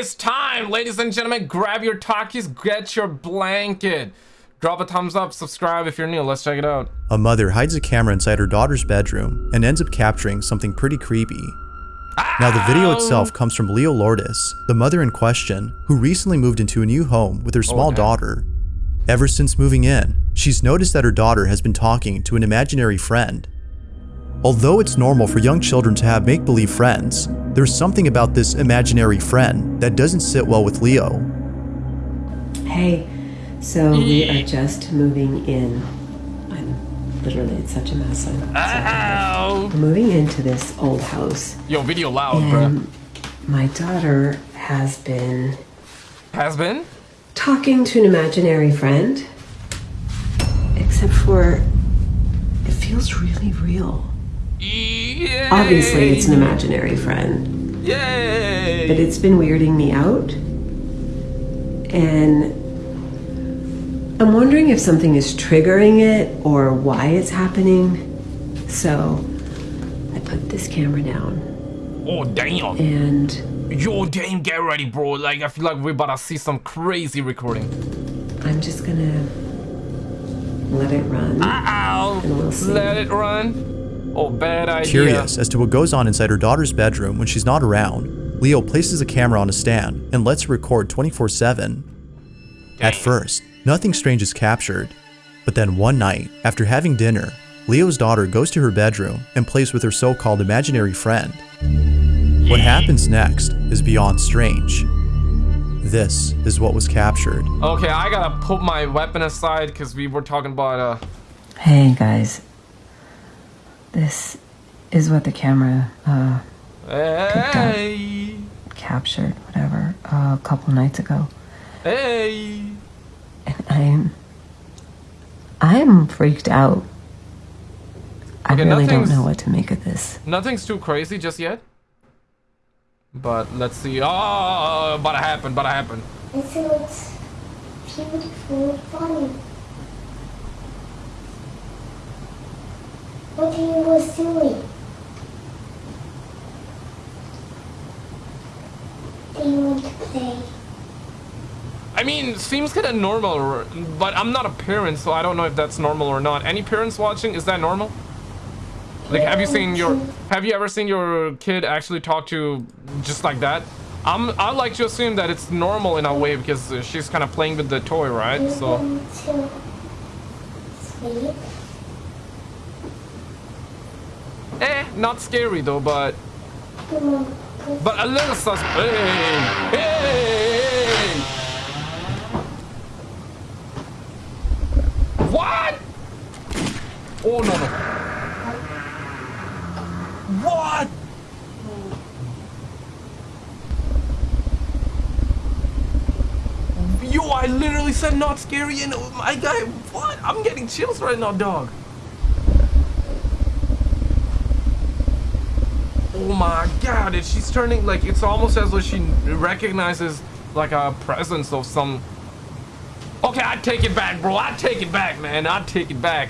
It's time, ladies and gentlemen. Grab your talkies, get your blanket. Drop a thumbs up, subscribe if you're new. Let's check it out. A mother hides a camera inside her daughter's bedroom and ends up capturing something pretty creepy. Now the video itself comes from Leo Lourdes, the mother in question, who recently moved into a new home with her small daughter. Ever since moving in, she's noticed that her daughter has been talking to an imaginary friend. Although it's normal for young children to have make-believe friends, there's something about this imaginary friend that doesn't sit well with Leo. Hey, so we are just moving in. I'm literally, it's such a mess. I'm. Ow! We're moving into this old house, Yo, video loud, bro. my daughter has been Has been? talking to an imaginary friend, except for it feels really real. Yay! Obviously, it's an imaginary friend, Yay! but it's been weirding me out. And I'm wondering if something is triggering it or why it's happening. So I put this camera down oh, damn. and Yo, damn, get ready, bro. Like, I feel like we're about to see some crazy recording. I'm just gonna let it run. And we'll. Let it run. Oh, bad idea. Curious as to what goes on inside her daughter's bedroom when she's not around, Leo places a camera on a stand and lets her record 24-7. At first, nothing strange is captured, but then one night, after having dinner, Leo's daughter goes to her bedroom and plays with her so-called imaginary friend. What happens next is beyond strange. This is what was captured. Okay, I gotta put my weapon aside because we were talking about, uh, Hey guys, this is what the camera uh, hey, captured, whatever, uh, a couple nights ago. hey. And I'm, I'm freaked out. I Okay, really don't know what to make of this. Nothing's too crazy just yet. But let's see. Oh, about to happen, about to happen. This looks beautiful and funny. What are you was doing? Do you want to play? I mean, seems kind of normal, but I'm not a parent, so I don't know if that's normal or not. Any parents watching? Is that normal? Like, have you seen your, have you ever seen your kid actually talk to just like that? I'm, I like to assume that it's normal in a way because she's kind of playing with the toy, right? So, sleep? Not scary though, but, but a little sus. Hey, hey. What? Oh no no. What? Yo, I literally said not scary and oh my guy, what? I'm getting chills right now, dog. Oh my god, and she's turning like it's almost as though she recognizes like a presence of some. Okay, I take it back, bro. I take it back, man. I take it back.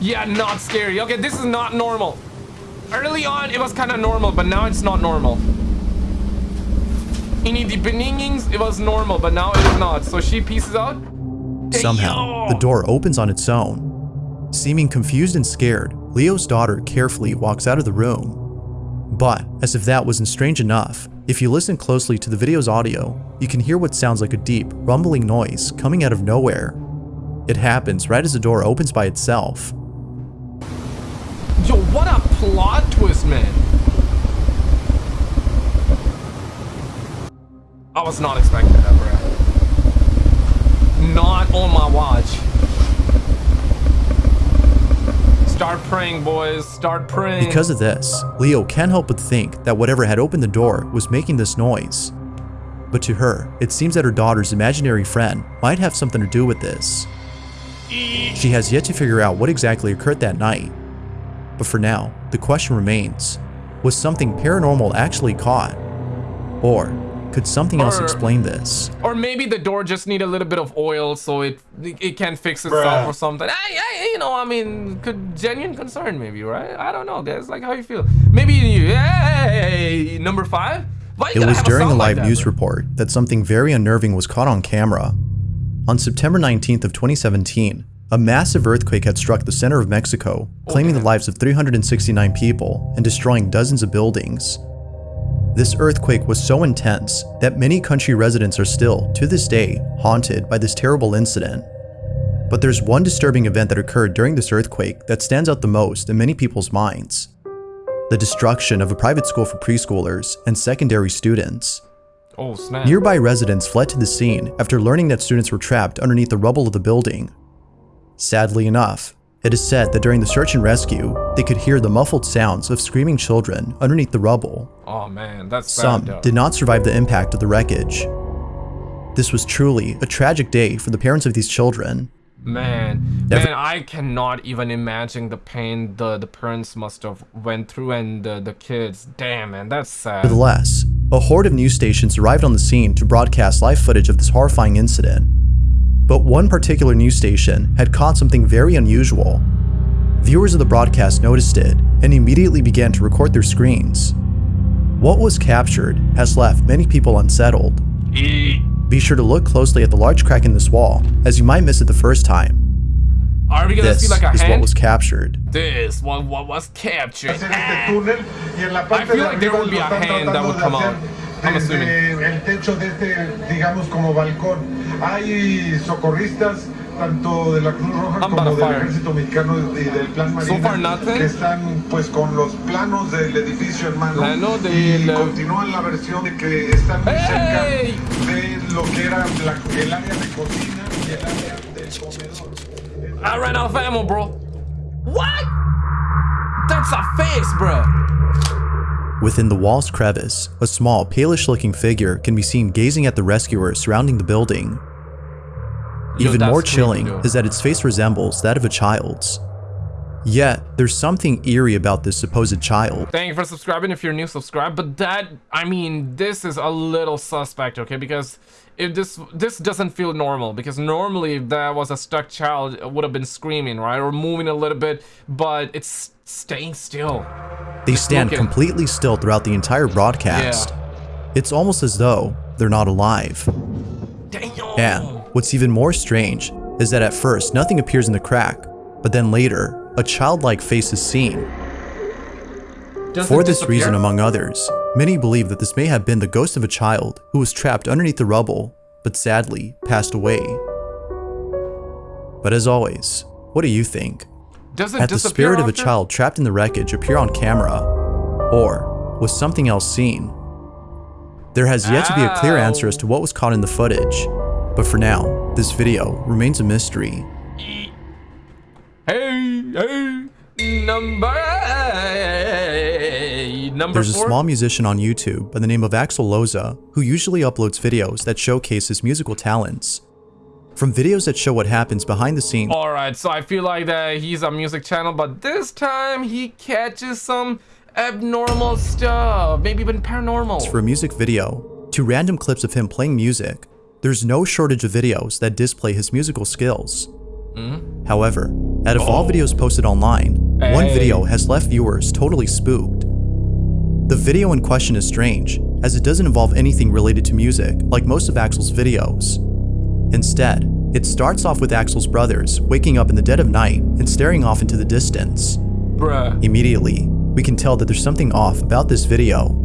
Yeah, not scary. Okay, this is not normal. Early on, it was kind of normal, but now it's not normal. In the beginnings, it was normal, but now it is not. So she pieces out. Somehow, the door opens on its own. Seeming confused and scared, Leo's daughter carefully walks out of the room. But, as if that wasn't strange enough, if you listen closely to the video's audio, you can hear what sounds like a deep, rumbling noise coming out of nowhere. It happens right as the door opens by itself. Yo, what a plot twist, man. I was not expecting that, bro. Not on my watch. Start praying, boys. Start praying. Because of this, Leo can't help but think that whatever had opened the door was making this noise. But to her, it seems that her daughter's imaginary friend might have something to do with this. She has yet to figure out what exactly occurred that night. But for now, the question remains, was something paranormal actually caught? Or could something else explain this? Or maybe the door just need a little bit of oil so it it can fix itself Bruh. or something. I, I, you know, I mean, could genuine concern maybe, right? I don't know, guys. Like how you feel. Maybe you, hey, number five. Why It was during a sound like live that, news bro? report that something very unnerving was caught on camera. On September 19th of 2017, a massive earthquake had struck the center of Mexico, claiming the lives of 369 people and destroying dozens of buildings. This earthquake was so intense that many country residents are still, to this day, haunted by this terrible incident. But there's one disturbing event that occurred during this earthquake that stands out the most in many people's minds. The destruction of a private school for preschoolers and secondary students. Oh snap. Nearby residents fled to the scene after learning that students were trapped underneath the rubble of the building. Sadly enough, it is said that during the search and rescue, they could hear the muffled sounds of screaming children underneath the rubble. oh man, that's Some though. did not survive the impact of the wreckage. This was truly a tragic day for the parents of these children. Man, man, I cannot even imagine the pain the the parents must have went through and the the kids. Damn, man, that's sad. Nevertheless, a horde of news stations arrived on the scene to broadcast live footage of this horrifying incident. But one particular news station had caught something very unusual. Viewers of the broadcast noticed it and immediately began to record their screens. What was captured has left many people unsettled. Be sure to look closely at the large crack in this wall, as you might miss it the first time. Are we gonna This see like a is what was captured. This what what was captured? hacer Ah. este túnel y en la parte feel like there would be a hand that would come out. Desde el techo de este, digamos, como balcón. Hay socorristas tanto de la Cruz Roja I'm como del fire. Ejército Mexicano y del Plan So Marina far, nothing. que están pues con los planos del edificio en mano Plano y del- continúan la versión de que están muy ¡Ey! cerca de lo que era la- el área de cocina y el área del comedor. I ran out of ammo, bro. What? That's a face, bro. Within the wall's crevice, a small, palish looking figure can be seen gazing at the rescuers surrounding the building. Even more chilling is that its face resembles that of a child's. Yet, there's something eerie about this supposed child. Thank you for subscribing. If you're new, subscribe. But that, I mean, this is a little suspect, okay? Because if this this doesn't feel normal. Because normally, if that was a stuck child, it would have been screaming, right, or moving a little bit. But it's staying still. They stand completely still throughout the entire broadcast. It's almost as though they're not alive. Damn. And what's even more strange is that at first nothing appears in the crack, but then later, a childlike face is seen. Does For this disappear? reason, among others, many believe that this may have been the ghost of a child who was trapped underneath the rubble, but sadly passed away. But as always, what do you think? Does it Had the spirit of a child trapped in the wreckage appear on camera? Or was something else seen? There has yet to be a clear answer as to what was caught in the footage, but for now, this video remains a mystery. Hey, hey, number number There's a four. small musician on YouTube by the name of Axel Loza who usually uploads videos that showcase his musical talents. From videos that show what happens behind the scenes All right, so I feel like that he's a music channel, but this time he catches some abnormal stuff, maybe even paranormal. for a music video to random clips of him playing music, there's no shortage of videos that display his musical skills. Hmm? However, out of all oh. videos posted online, one video has left viewers totally spooked. The video in question is strange, as it doesn't involve anything related to music like most of Axel's videos. Instead, it starts off with Axel's brothers waking up in the dead of night and staring off into the distance. Bruh. Immediately, we can tell that there's something off about this video.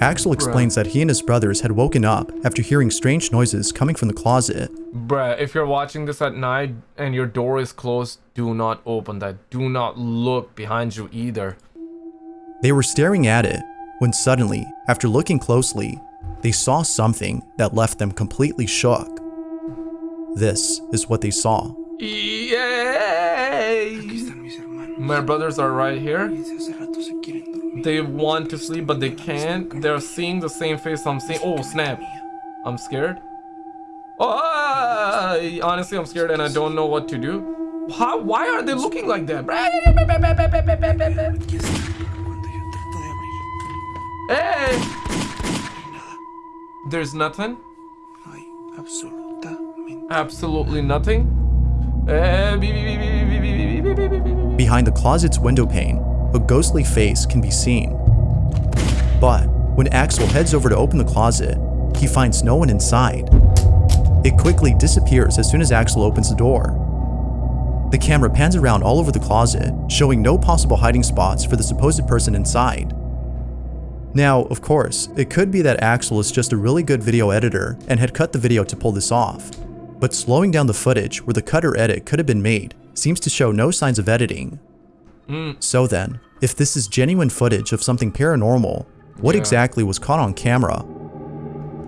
Axel explains that he and his brothers had woken up after hearing strange noises coming from the closet. Bruh, if you're watching this at night and your door is closed, do not open that. Do not look behind you either. They were staring at it when suddenly, after looking closely, they saw something that left them completely shook. This is what they saw. Yay! My brothers are right here. They want to sleep, but they can't. They're seeing the same face I'm seeing. Oh, snap. I'm scared. Oh, honestly, I'm scared and I don't know what to do. How, why are they looking like that? Hey! There's nothing? Absolutely nothing? Behind the closet's window pane, a ghostly face can be seen. But when Axel heads over to open the closet, he finds no one inside. It quickly disappears as soon as Axel opens the door. The camera pans around all over the closet, showing no possible hiding spots for the supposed person inside. Now, of course, it could be that Axel is just a really good video editor and had cut the video to pull this off. But slowing down the footage where the cutter edit could have been made seems to show no signs of editing. Hmm. So then, if this is genuine footage of something paranormal, what Yeah. exactly was caught on camera?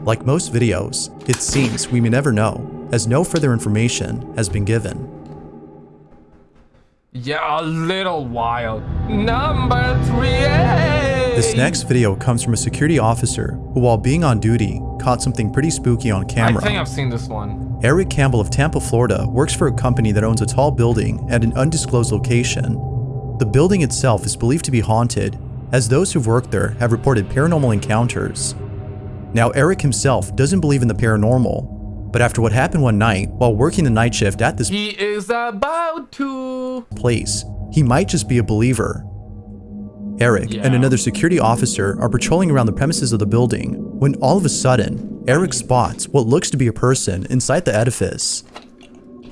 Like most videos, it seems we may never know, as no further information has been given. Yeah, a little wild. Number three. Eh? This next video comes from a security officer who, while being on duty, caught something pretty spooky on camera. I think I've seen this one. Eric Campbell of Tampa, Florida works for a company that owns a tall building at an undisclosed location. The building itself is believed to be haunted, as those who've worked there have reported paranormal encounters. Now, Eric himself doesn't believe in the paranormal, but after what happened one night while working the night shift at this He is about to. place, he might just be a believer. Eric and another security officer are patrolling around the premises of the building when all of a sudden, Eric spots what looks to be a person inside the edifice.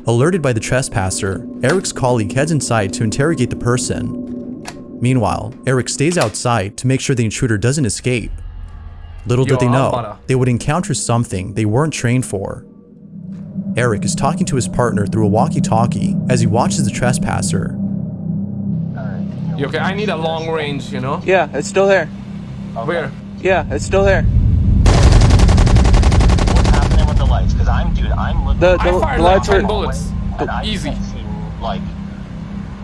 Alerted by the trespasser, Eric's colleague heads inside to interrogate the person. Meanwhile, Eric stays outside to make sure the intruder doesn't escape. Little did they know, they would encounter something they weren't trained for. Eric is talking to his partner through a walkie-talkie as he watches the trespasser. You okay, I need a long range, you know? Yeah, it's still there. Where? Yeah, it's still there. What's happening with the lights? Because I'm, dude, I'm looking. The- I the- fired like lights 10 are- bullets. and I Easy. see, like,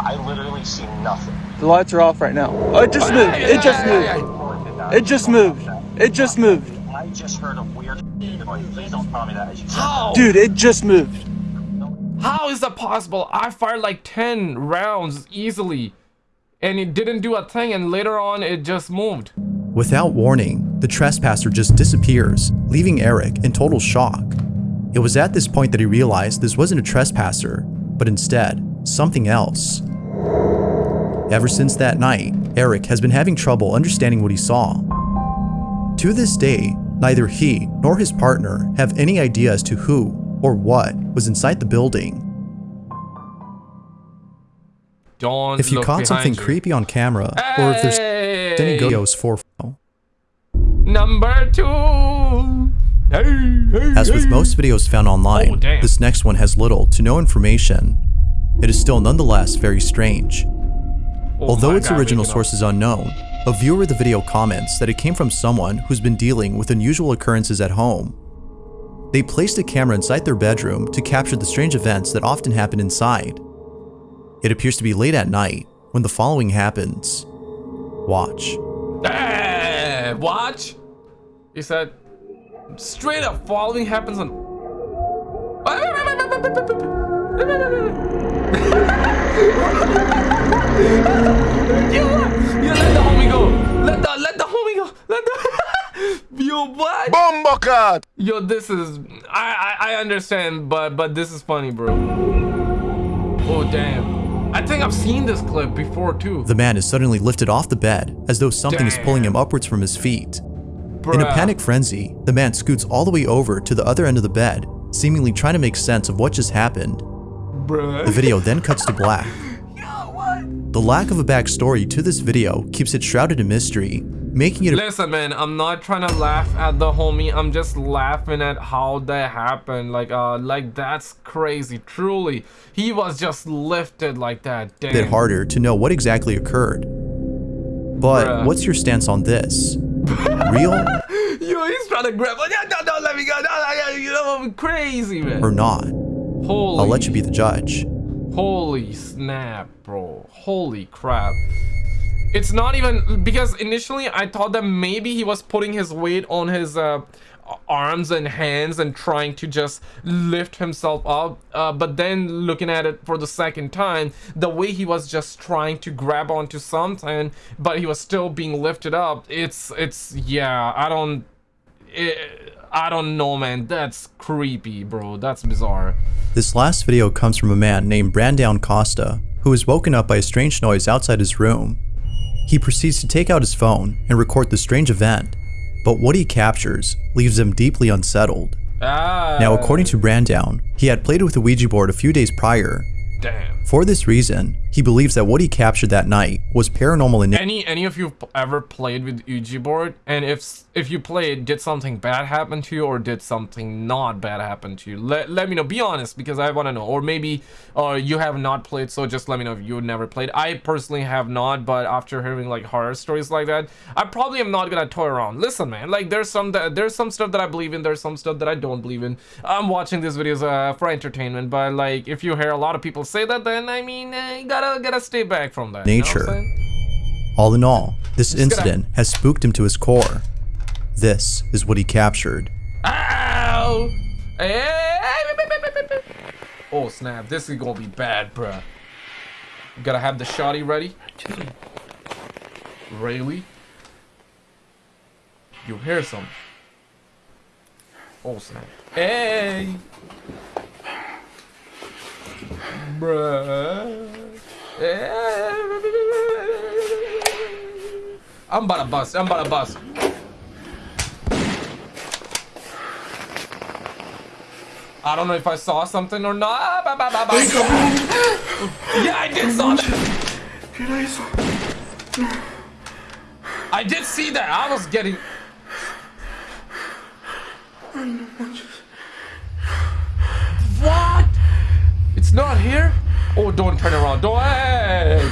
I literally see nothing. The lights are off right now. Oh, it just moved. It just moved. It just moved. It just moved. I just heard a weird noise. Please don't tell me that. as you said How? Dude, it just moved. How is that possible? I fired like 10 rounds easily. And it didn't do a thing, and later on it just moved. Without warning, the trespasser just disappears, leaving Eric in total shock. It was at this point that he realized this wasn't a trespasser, but instead, something else. Ever since that night, Eric has been having trouble understanding what he saw. To this day, neither he nor his partner have any idea as to who or what was inside the building. Don't If you caught something you. creepy on camera, or if there's any Hey! videos for Number two. Hey, hey, As with hey. most videos found online, Oh, this next one has little to no information. It is still nonetheless very strange. Oh Although its God, original source is unknown, a viewer of the video comments that it came from someone who's been dealing with unusual occurrences at home. They placed a camera inside their bedroom to capture the strange events that often happen inside. It appears to be late at night when the following happens. Watch. Hey, watch. He said, straight up following happens on. you, you let the homie go. Let the let the homie go. Let the yo what? ¡Bombocat! Yo, this is I, I I understand, but but this is funny, bro. Oh damn. I think I've seen this clip before too. The man is suddenly lifted off the bed as though something is pulling him upwards from his feet. In a Bruh. panic frenzy, the man scoots all the way over to the other end of the bed, seemingly trying to make sense of what just happened. Bruh. The video then cuts to black. The lack of a backstory to this video keeps it shrouded in mystery, making it Listen, man, I'm not trying to laugh at the homie. I'm just laughing at how that happened. Like, uh, like that's crazy. Truly, he was just lifted like that. a bit harder to know what exactly occurred. But Bruh. what's your stance on this? Real Yo, he's trying to grab. No, no, no, let me go. No, no, no, you know, I'm crazy, man. or not? Holy. I'll let you be the judge. Holy snap, bro. Holy crap. It's not even because initially I thought that maybe he was putting his weight on his uh, arms and hands and trying to just lift himself up. Uh, but then looking at it for the second time, the way he was just trying to grab onto something, but he was still being lifted up. It's, it's, yeah, I don't, it, I don't know, man. That's creepy, bro. That's bizarre. This last video comes from a man named Brandown Costa, who was woken up by a strange noise outside his room. He proceeds to take out his phone and record the strange event. but what he captures leaves him deeply unsettled. Ah. Now, according to Brandown, he had played with the Ouija board a few days prior. Damn. For this reason, he believes that what he captured that night was paranormal in Any any of you ever played with Ouija board? And if if you played, did something bad happen to you or did something not bad happen to you? Let, let me know. Be honest because I want to know. Or maybe uh, you have not played, so just let me know if you never played. I personally have not, but after hearing like horror stories like that, I probably am not gonna toy around. Listen, man, like there's some that there's some stuff that I believe in, there's some stuff that I don't believe in. I'm watching these videos uh, for entertainment, but like if you hear a lot of people say that, then I mean, uh, you gotta gotta stay back from that. you know Nature. All in all, this Just incident has spooked him to his core. This is what he captured. Ow! Eh, eh, eh, oh snap! This is gonna be bad, bruh. You gotta have the shotty ready. Really? You hear some? Oh snap! Hey! Bruh. I'm about to bust. I'm about to bust. I don't know if I saw something or not. Ah. Yeah, I did saw. I did see that. I was getting. What? It's not here? Oh, don't turn around. Don't. Hey.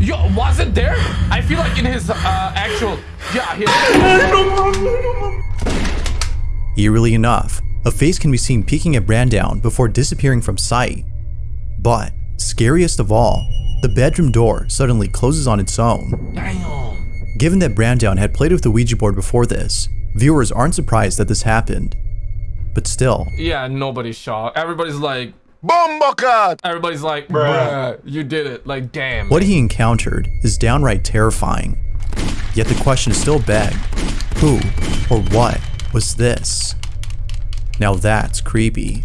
Yo, was it there? I feel like in his uh, actual. Yeah, here. Eerily enough, a face can be seen peeking at Brandown before disappearing from sight. But, scariest of all, the bedroom door suddenly closes on its own. Damn. Given that Brandown had played with the Ouija board before this, viewers aren't surprised that this happened. But still, Yeah, nobody's shocked. Everybody's like, Bombakat! everybody's like, bruh, you did it. Like, damn. what he encountered is downright terrifying. Yet the question is still begged, who or what was this? Now that's creepy.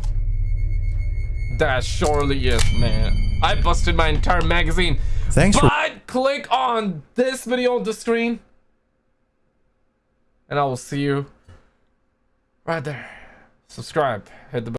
That surely is, man. I busted my entire magazine. Thanks for But click on this video on the screen. And I will see you right there. Subscribe. Hit the bell.